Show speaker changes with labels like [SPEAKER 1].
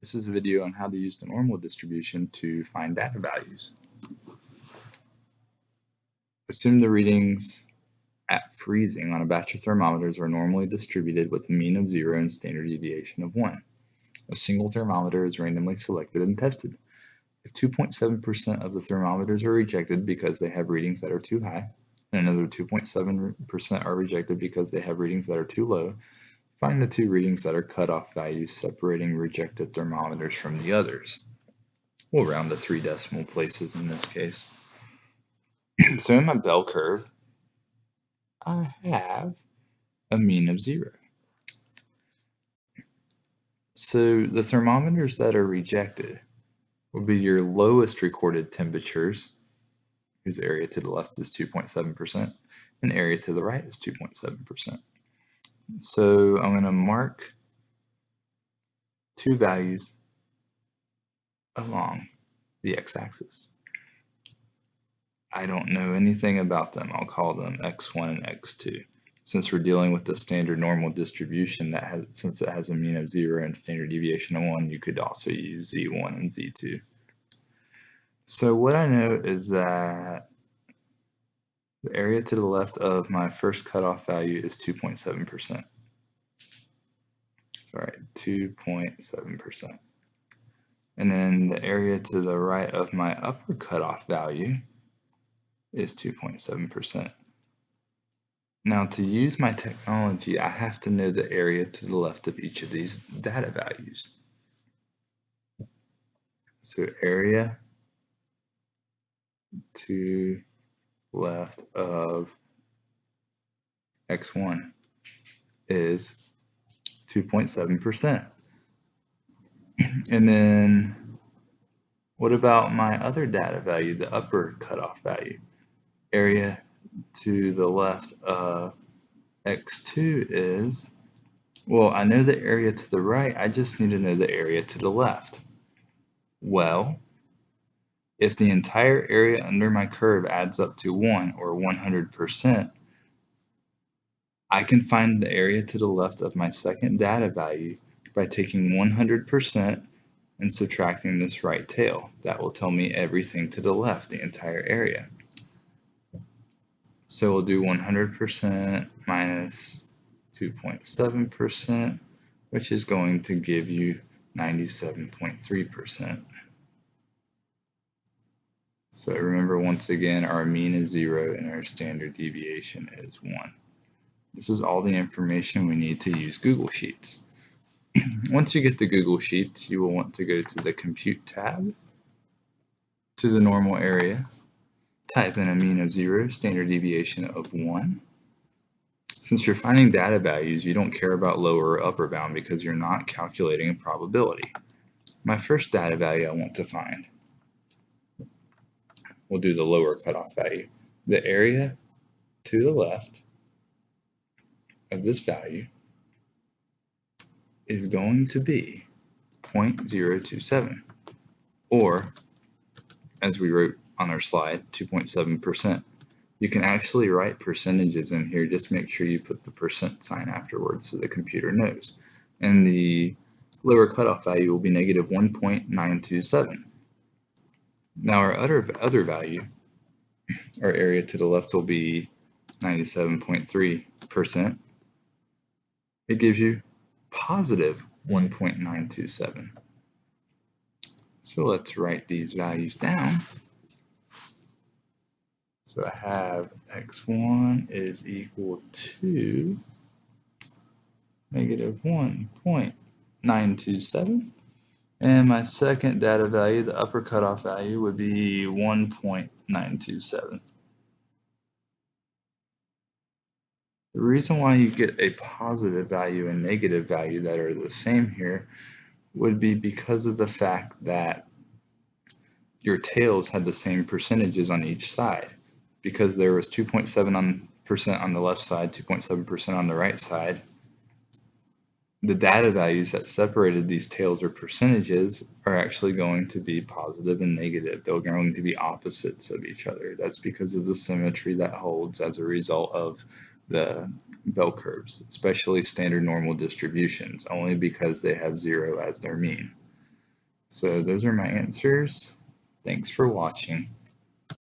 [SPEAKER 1] This is a video on how to use the normal distribution to find data values. Assume the readings at freezing on a batch of thermometers are normally distributed with a mean of 0 and standard deviation of 1. A single thermometer is randomly selected and tested. If 2.7% of the thermometers are rejected because they have readings that are too high, and another 2.7% are rejected because they have readings that are too low, Find the two readings that are cutoff values separating rejected thermometers from the others. We'll round to three decimal places in this case. so in my bell curve, I have a mean of zero. So the thermometers that are rejected will be your lowest recorded temperatures, whose area to the left is 2.7%, and area to the right is 2.7%. So I'm going to mark two values along the x-axis. I don't know anything about them. I'll call them x1 and x2. Since we're dealing with the standard normal distribution that has, since it has a mean of 0 and standard deviation of 1, you could also use z1 and z2. So what I know is that the area to the left of my first cutoff value is 2.7%. Sorry, 2.7%. And then the area to the right of my upper cutoff value is 2.7%. Now to use my technology, I have to know the area to the left of each of these data values. So area to left of x1 is 2.7%. And then what about my other data value, the upper cutoff value? Area to the left of x2 is, well, I know the area to the right, I just need to know the area to the left. Well, if the entire area under my curve adds up to 1 or 100%, I can find the area to the left of my second data value by taking 100% and subtracting this right tail. That will tell me everything to the left, the entire area. So we'll do 100% minus 2.7%, which is going to give you 97.3%. So remember once again, our mean is zero and our standard deviation is one. This is all the information we need to use Google Sheets. Once you get to Google Sheets, you will want to go to the Compute tab, to the normal area, type in a mean of zero, standard deviation of one. Since you're finding data values, you don't care about lower or upper bound because you're not calculating a probability. My first data value I want to find we'll do the lower cutoff value. The area to the left of this value is going to be 0.027 or as we wrote on our slide 2.7%. You can actually write percentages in here just make sure you put the percent sign afterwards so the computer knows and the lower cutoff value will be negative 1.927 now our other, other value, our area to the left will be 97.3%. It gives you positive 1.927. So let's write these values down. So I have x1 is equal to negative 1.927 and my second data value, the upper cutoff value, would be 1.927. The reason why you get a positive value and negative value that are the same here would be because of the fact that your tails had the same percentages on each side. Because there was 2.7% on the left side, 2.7% on the right side, the data values that separated these tails or percentages are actually going to be positive and negative. They're going to be opposites of each other. That's because of the symmetry that holds as a result of the bell curves, especially standard normal distributions, only because they have zero as their mean. So those are my answers. Thanks for watching.